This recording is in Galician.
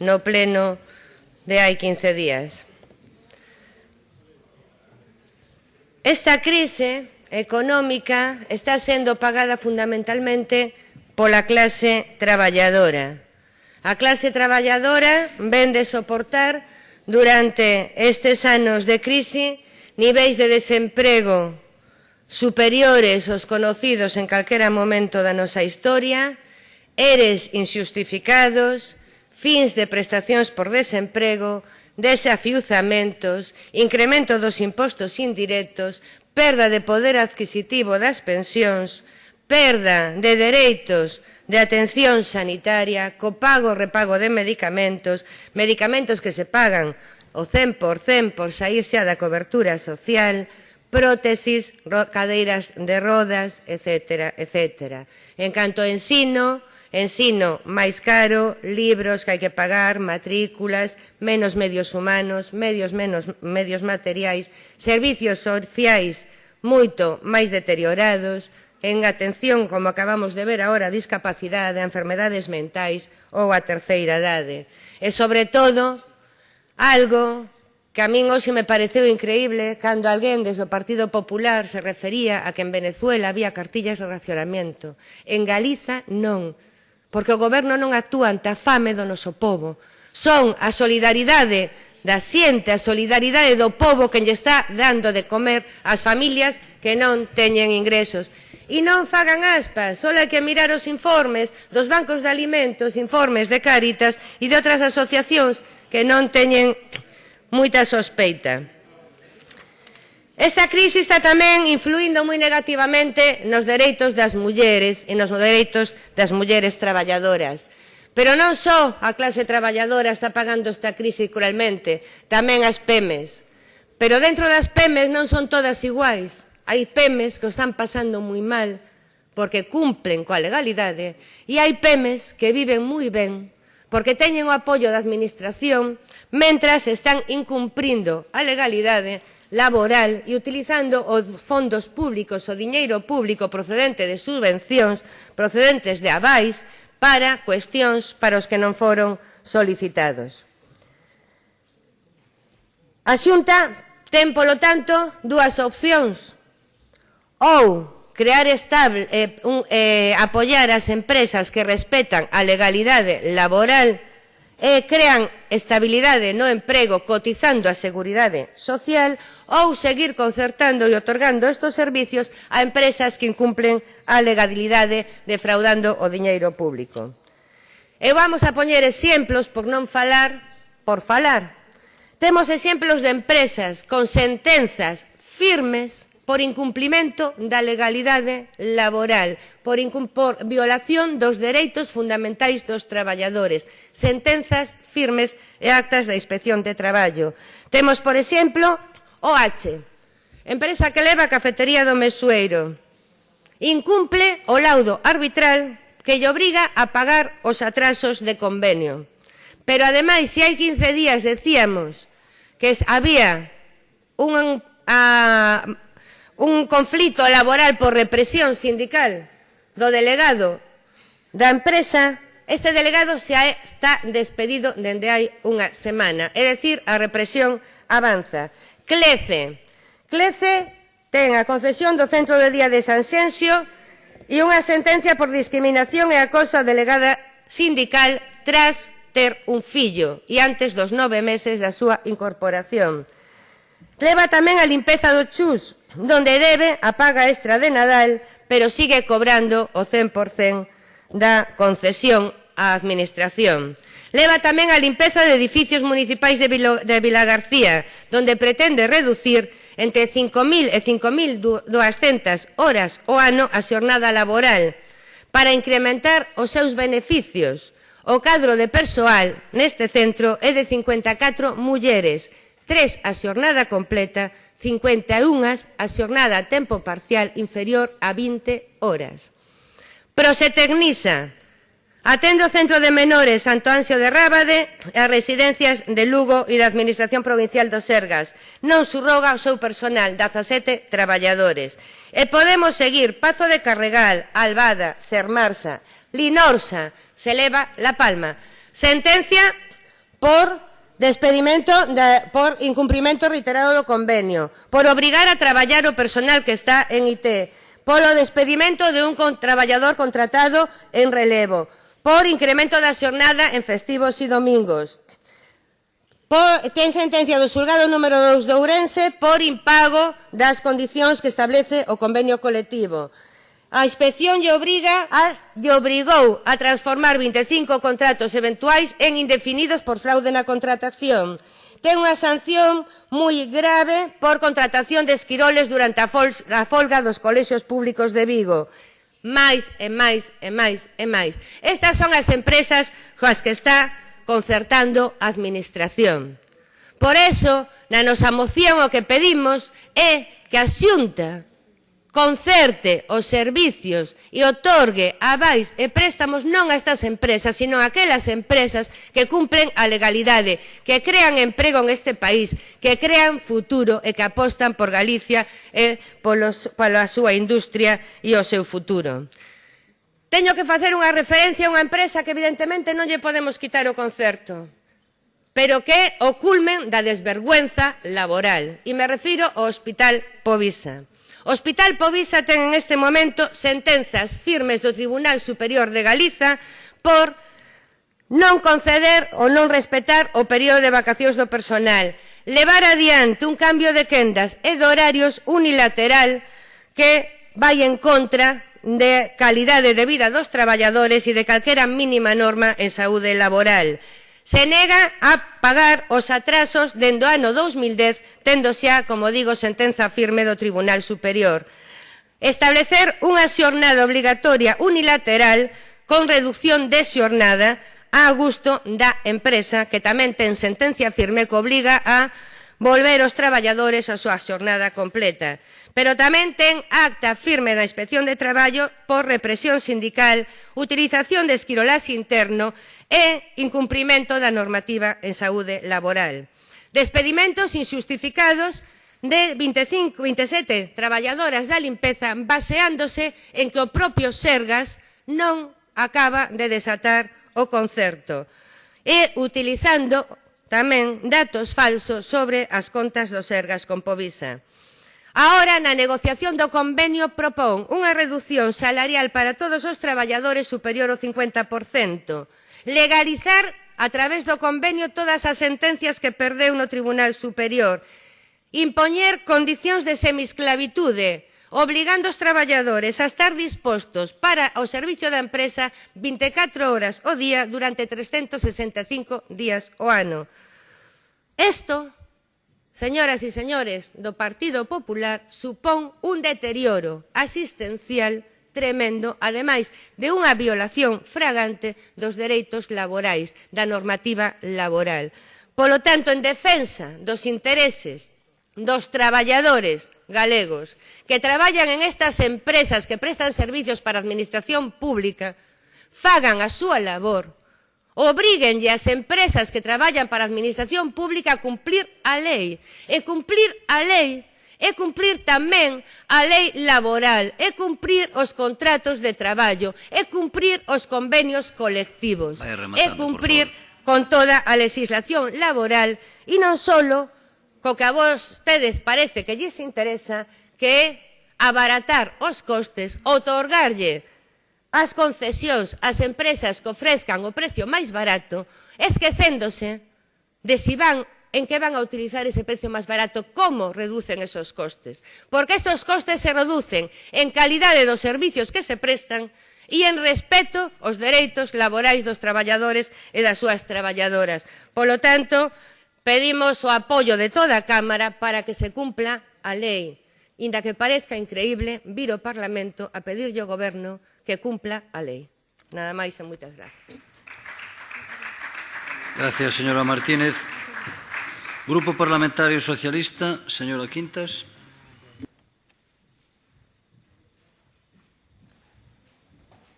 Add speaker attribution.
Speaker 1: no pleno de hai 15 días. Esta crise económica está sendo pagada fundamentalmente pola clase traballadora. A clase traballadora ven de soportar durante estes anos de crise niveis de desemprego superiores aos conocidos en calquera momento da nosa historia, eres injustificados, fins de prestacións por desemprego, desafiuzamentos, incremento dos impostos indirectos, perda de poder adquisitivo das pensións, perda de dereitos de atención sanitaria, copago repago de medicamentos, medicamentos que se pagan o 100% por saírse da cobertura social, prótesis, cadeiras de rodas, etc. etc. En canto ensino, Ensino máis caro, libros que hai que pagar, matrículas, menos medios humanos, medios menos medios materiais, servicios sociais moito máis deteriorados, en atención, como acabamos de ver agora, a discapacidade, a enfermedades mentais ou a terceira idade. E, sobre todo, algo que a min hoxe me pareceu increíble cando alguén desde o Partido Popular se refería a que en Venezuela había cartillas de racionamento. En Galiza non porque o goberno non actúa ante a fame do noso povo. Son a solidaridade da xente, a solidaridade do povo que lle está dando de comer ás familias que non teñen ingresos. E non fagan aspas, só hai que mirar os informes dos bancos de alimentos, informes de Cáritas e de outras asociacións que non teñen moita sospeita. Esta crise está tamén influindo moi negativamente nos dereitos das mulleres e nos dereitos das mulleres traballadoras. Pero non só a clase traballadora está pagando esta crise cruelmente, tamén as PEMES. Pero dentro das PEMES non son todas iguais. Hai PEMES que o están pasando moi mal porque cumplen coa legalidade e hai PEMES que viven moi ben porque teñen o apoio da Administración mentras están incumprindo a legalidade laboral e utilizando os fondos públicos, o diñeiro público procedente de subvencións, procedentes de avais, para cuestións para os que non foron solicitados. A Xunta ten, polo tanto, dúas opcións. Ou crear estable, eh, un, eh, apoiar as empresas que respetan a legalidade laboral e crean estabilidade no emprego cotizando a seguridade social ou seguir concertando e otorgando estes servicios a empresas que incumplen a legalidade defraudando o diñeiro público. E vamos a poñer exemplos por non falar por falar. Temos exemplos de empresas con sentenzas firmes por incumplimento da legalidade laboral, por, por violación dos dereitos fundamentais dos traballadores, sentenzas firmes e actas da Inspección de Traballo. Temos, por exemplo, OH, empresa que leva a cafetería do Mesueiro. Incumple o laudo arbitral que lle obriga a pagar os atrasos de convenio. Pero, ademais, se hai 15 días decíamos que había un a, un conflito laboral por represión sindical do delegado da empresa, este delegado xa está despedido dende hai unha semana. É dicir, a represión avanza. Clece. Clece ten a concesión do Centro de Día de Sanxenxio e unha sentencia por discriminación e acoso a delegada sindical tras ter un fillo e antes dos nove meses da súa incorporación. Leva tamén a limpeza do chus Donde debe, a paga extra de Nadal, pero sigue cobrando o 100% da concesión á Administración. Leva tamén a limpeza de edificios municipais de, Vilo, de Vilagarcía, donde pretende reducir entre 5.000 e 5.200 horas o ano a xornada laboral para incrementar os seus beneficios. O cadro de persoal neste centro é de 54 mulleres, 3 a xornada completa, 51 a xornada a tempo parcial inferior a 20 horas. Prosetecnisa, atende o Centro de Menores Santo Anxo de Rábade e as residencias de Lugo e da Administración Provincial do Sergas. Non surroga o seu personal, 17 traballadores. E podemos seguir Pazo de Carregal, Albada, Sermarsa, Linorsa, se leva La Palma. Sentencia por despedimento de, por incumprimento reiterado do convenio, por obrigar a traballar o personal que está en IT, polo despedimento de un con, traballador contratado en relevo, por incremento da xornada en festivos e domingos. Por, ten sentencia do xulgado número 2 de Ourense por impago das condicións que establece o convenio colectivo. A inspección lle obriga a, lle obrigou a transformar 25 contratos eventuais en indefinidos por fraude na contratación. Ten unha sanción moi grave por contratación de esquiroles durante a, fol a folga dos colexios públicos de Vigo. Máis e máis e máis e máis. Estas son as empresas coas que está concertando a Administración. Por eso, na nosa moción o que pedimos é que a xunta concerte os servicios e otorgue avais e préstamos non a estas empresas, sino a aquelas empresas que cumpren a legalidade, que crean emprego en este país, que crean futuro e que apostan por Galicia e polos, pola súa industria e o seu futuro. Teño que facer unha referencia a unha empresa que evidentemente non lle podemos quitar o concerto pero que é o culmen da desvergüenza laboral. E me refiro ao Hospital Povisa. O Hospital Povisa ten en este momento sentenzas firmes do Tribunal Superior de Galiza por non conceder ou non respetar o período de vacacións do personal, levar adiante un cambio de quendas e de horarios unilateral que vai en contra de calidade de vida dos traballadores e de calquera mínima norma en saúde laboral se nega a pagar os atrasos dende o ano 2010, tendo xa, como digo, sentenza firme do Tribunal Superior. Establecer unha xornada obligatoria unilateral con reducción de xornada a gusto da empresa, que tamén ten sentencia firme que obliga a volver os traballadores a súa xornada completa. Pero tamén ten acta firme da Inspección de Traballo por represión sindical, utilización de esquirolás interno e incumprimento da normativa en saúde laboral. Despedimentos injustificados de 25, 27 traballadoras da limpeza baseándose en que o propio Sergas non acaba de desatar o concerto e utilizando Tamén datos falsos sobre as contas dos ergas con Povisa. Ahora, na negociación do convenio propón unha reducción salarial para todos os traballadores superior ao 50%, legalizar a través do convenio todas as sentencias que perdeu no Tribunal Superior, impoñer condicións de semisclavitude obligando os traballadores a estar dispostos para o servicio da empresa 24 horas o día durante 365 días o ano. Isto, señoras e señores do Partido Popular, supón un deterioro asistencial tremendo, ademais de unha violación fragante dos dereitos laborais, da normativa laboral. Polo tanto, en defensa dos intereses dos traballadores galegos que traballan en estas empresas que prestan servicios para a administración pública fagan a súa labor, obríguenlle as empresas que traballan para a administración pública a cumplir a lei. E cumplir a lei é cumplir tamén a lei laboral, é cumprir os contratos de traballo, é cumprir os convenios colectivos, é cumprir con toda a legislación laboral e non solo co que a vos tedes parece que lles interesa, que é abaratar os costes, otorgarlle as concesións ás empresas que ofrezcan o precio máis barato, esquecéndose de si van en que van a utilizar ese precio máis barato, como reducen esos costes. Porque estos costes se reducen en calidade dos servicios que se prestan e en respeto aos dereitos laborais dos traballadores e das súas traballadoras. Polo tanto, Pedimos o apoio de toda a Cámara para que se cumpla a lei. Inda que parezca increíble, vir ao Parlamento a pedirlle ao Goberno que cumpla a lei. Nada máis e moitas gracias.
Speaker 2: Gracias, señora Martínez. Grupo Parlamentario Socialista, señora Quintas.